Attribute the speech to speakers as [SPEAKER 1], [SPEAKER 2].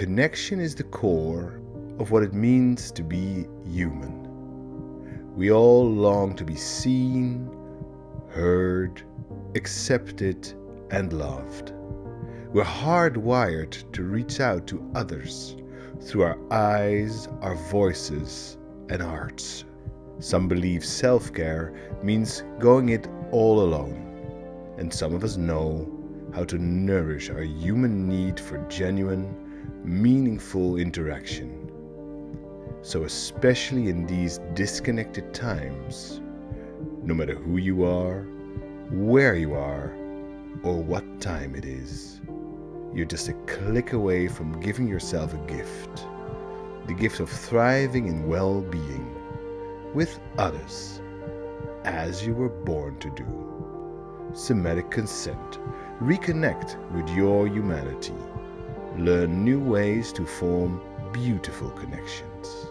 [SPEAKER 1] connection is the core of what it means to be human. We all long to be seen, heard, accepted, and loved. We're hardwired to reach out to others through our eyes, our voices, and hearts. Some believe self care means going it all alone, and some of us know how to nourish our human need for genuine, meaningful interaction. So, especially in these disconnected times, no matter who you are, where you are, or what time it is, you're just a click away from giving yourself a gift the gift of thriving in well being with others as you were born to do. Somatic consent. Reconnect with your humanity. Learn new ways to form beautiful connections.